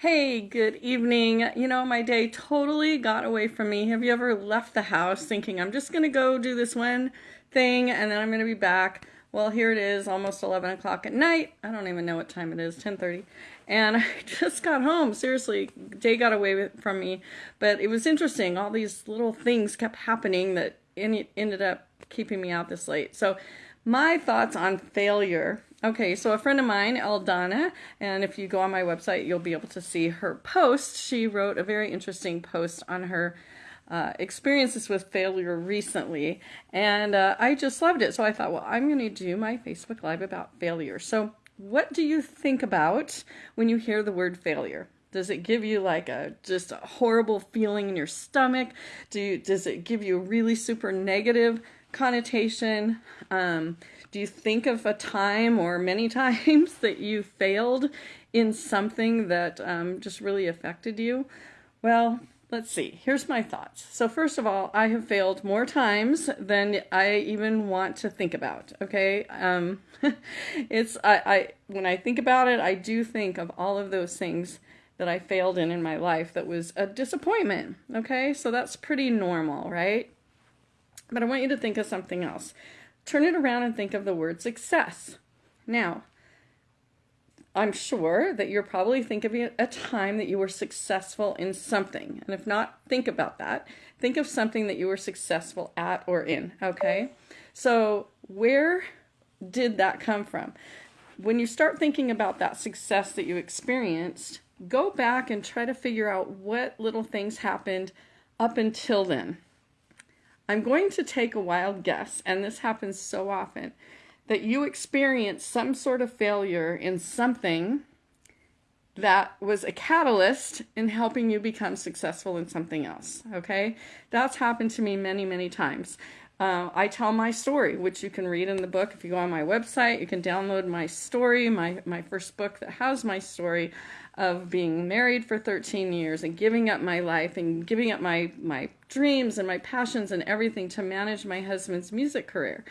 Hey, good evening. You know, my day totally got away from me. Have you ever left the house thinking, I'm just going to go do this one thing and then I'm going to be back? Well, here it is, almost 11 o'clock at night. I don't even know what time it is, 10:30. And I just got home. Seriously, day got away from me. But it was interesting. All these little things kept happening that ended up keeping me out this late. So, my thoughts on failure Okay, so a friend of mine, Eldana, and if you go on my website, you'll be able to see her post. She wrote a very interesting post on her uh, experiences with failure recently, and uh, I just loved it. So I thought, well, I'm going to do my Facebook Live about failure. So, what do you think about when you hear the word failure? Does it give you like a just a horrible feeling in your stomach? Do you, does it give you a really super negative connotation? Um, do you think of a time or many times that you failed in something that um, just really affected you? Well, let's see. Here's my thoughts. So, first of all, I have failed more times than I even want to think about. Okay. Um, it's, I, I, when I think about it, I do think of all of those things that I failed in in my life that was a disappointment. Okay. So, that's pretty normal, right? But I want you to think of something else turn it around and think of the word success. Now, I'm sure that you're probably thinking of a time that you were successful in something. And if not, think about that. Think of something that you were successful at or in, okay? So, where did that come from? When you start thinking about that success that you experienced, go back and try to figure out what little things happened up until then. I'm going to take a wild guess, and this happens so often, that you experience some sort of failure in something that was a catalyst in helping you become successful in something else. Okay? That's happened to me many, many times. Uh, I tell my story, which you can read in the book. If you go on my website, you can download my story, my, my first book that has my story of being married for 13 years and giving up my life and giving up my, my dreams and my passions and everything to manage my husband's music career.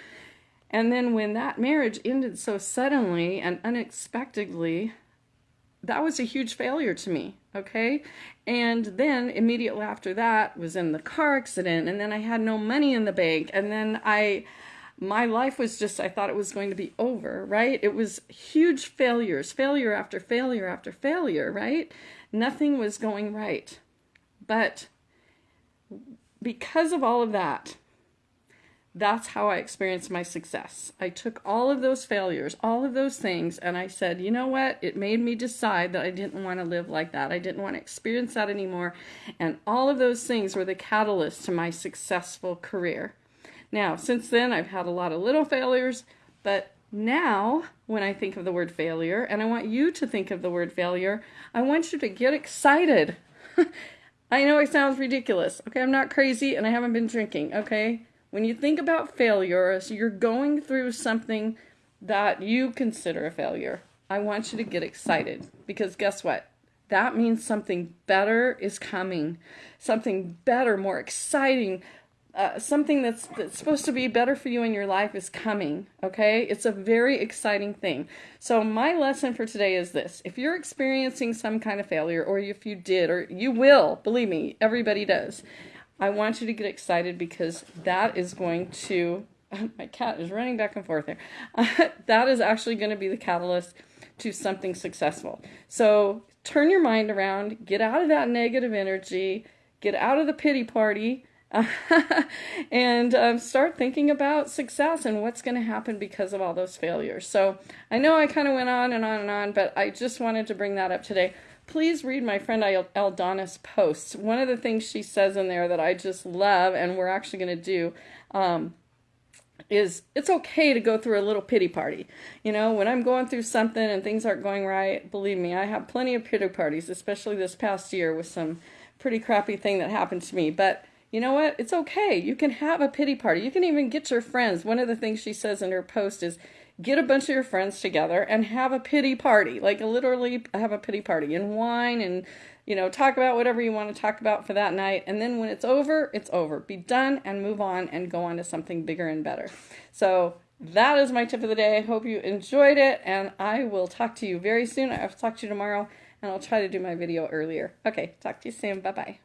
And then when that marriage ended so suddenly and unexpectedly, that was a huge failure to me, okay? And then immediately after that was in the car accident and then I had no money in the bank and then I my life was just, I thought it was going to be over, right? It was huge failures, failure after failure after failure, right? Nothing was going right. But because of all of that, that's how I experienced my success. I took all of those failures, all of those things, and I said, you know what? It made me decide that I didn't want to live like that. I didn't want to experience that anymore. And all of those things were the catalyst to my successful career. Now, since then, I've had a lot of little failures, but now when I think of the word failure, and I want you to think of the word failure, I want you to get excited. I know it sounds ridiculous. Okay, I'm not crazy and I haven't been drinking. Okay, when you think about failure, you're going through something that you consider a failure, I want you to get excited because guess what? That means something better is coming. Something better, more exciting, uh, something that's, that's supposed to be better for you in your life is coming, okay? It's a very exciting thing. So, my lesson for today is this if you're experiencing some kind of failure, or if you did, or you will, believe me, everybody does, I want you to get excited because that is going to. My cat is running back and forth there. that is actually going to be the catalyst to something successful. So, turn your mind around, get out of that negative energy, get out of the pity party and um, start thinking about success and what's going to happen because of all those failures. So I know I kind of went on and on and on, but I just wanted to bring that up today. Please read my friend Eldana's posts. One of the things she says in there that I just love, and we're actually going to do. Um, is it's okay to go through a little pity party. You know, when I'm going through something and things aren't going right, believe me, I have plenty of pity parties, especially this past year with some pretty crappy thing that happened to me. But you know what? It's okay. You can have a pity party. You can even get your friends. One of the things she says in her post is get a bunch of your friends together and have a pity party. Like literally have a pity party and wine and you know, talk about whatever you want to talk about for that night. And then when it's over, it's over. Be done and move on and go on to something bigger and better. So that is my tip of the day. I hope you enjoyed it and I will talk to you very soon. I'll talk to you tomorrow and I'll try to do my video earlier. Okay, talk to you soon. Bye bye.